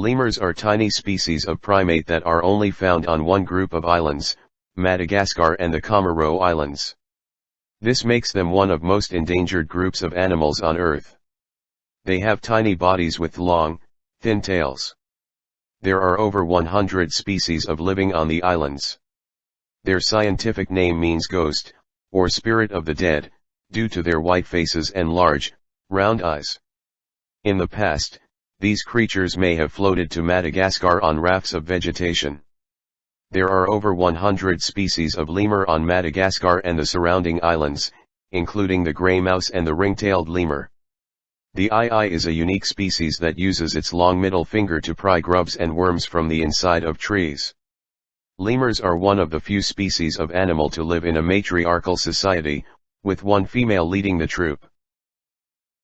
Lemurs are tiny species of primate that are only found on one group of islands, Madagascar and the Comoro Islands. This makes them one of most endangered groups of animals on Earth. They have tiny bodies with long, thin tails. There are over 100 species of living on the islands. Their scientific name means ghost, or spirit of the dead, due to their white faces and large, round eyes. In the past, these creatures may have floated to Madagascar on rafts of vegetation. There are over 100 species of lemur on Madagascar and the surrounding islands, including the grey mouse and the ring-tailed lemur. The aye-aye is a unique species that uses its long middle finger to pry grubs and worms from the inside of trees. Lemurs are one of the few species of animal to live in a matriarchal society, with one female leading the troop.